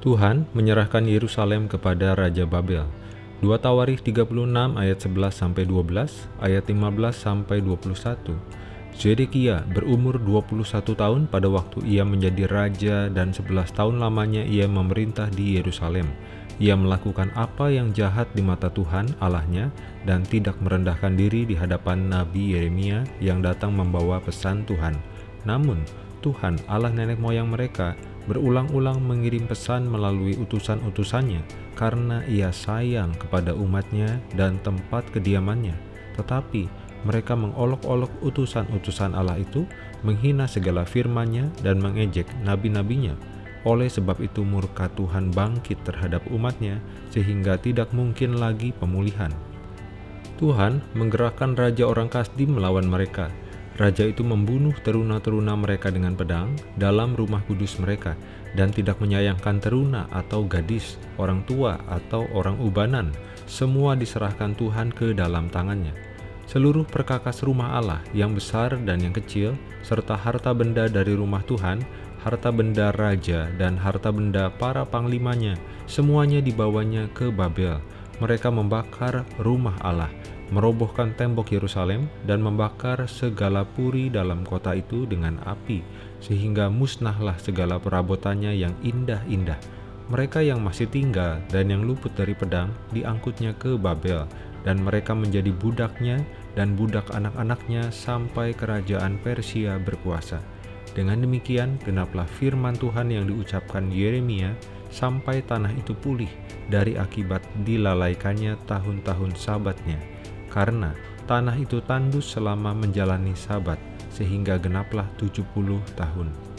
Tuhan menyerahkan Yerusalem kepada Raja Babel. 2 Tawarikh 36 ayat 11 sampai 12, ayat 15 sampai 21. Zedekia berumur 21 tahun pada waktu ia menjadi raja dan 11 tahun lamanya ia memerintah di Yerusalem. Ia melakukan apa yang jahat di mata Tuhan Allahnya dan tidak merendahkan diri di hadapan Nabi Yeremia yang datang membawa pesan Tuhan. Namun, Tuhan Allah nenek moyang mereka berulang-ulang mengirim pesan melalui utusan-utusannya karena ia sayang kepada umatnya dan tempat kediamannya. Tetapi mereka mengolok-olok utusan-utusan Allah itu, menghina segala firman-Nya dan mengejek nabi-nabinya. Oleh sebab itu murka Tuhan bangkit terhadap umatnya sehingga tidak mungkin lagi pemulihan. Tuhan menggerakkan Raja orang Kasdim melawan mereka, Raja itu membunuh teruna-teruna mereka dengan pedang dalam rumah kudus mereka dan tidak menyayangkan teruna atau gadis, orang tua atau orang ubanan. Semua diserahkan Tuhan ke dalam tangannya. Seluruh perkakas rumah Allah yang besar dan yang kecil, serta harta benda dari rumah Tuhan, harta benda raja dan harta benda para panglimanya, semuanya dibawanya ke Babel. Mereka membakar rumah Allah, merobohkan tembok Yerusalem dan membakar segala puri dalam kota itu dengan api, sehingga musnahlah segala perabotannya yang indah-indah. Mereka yang masih tinggal dan yang luput dari pedang diangkutnya ke Babel, dan mereka menjadi budaknya dan budak anak-anaknya sampai kerajaan Persia berkuasa. Dengan demikian, genaplah firman Tuhan yang diucapkan Yeremia sampai tanah itu pulih dari akibat dilalaikannya tahun-tahun sabatnya karena tanah itu tandus selama menjalani sabat, sehingga genaplah 70 tahun.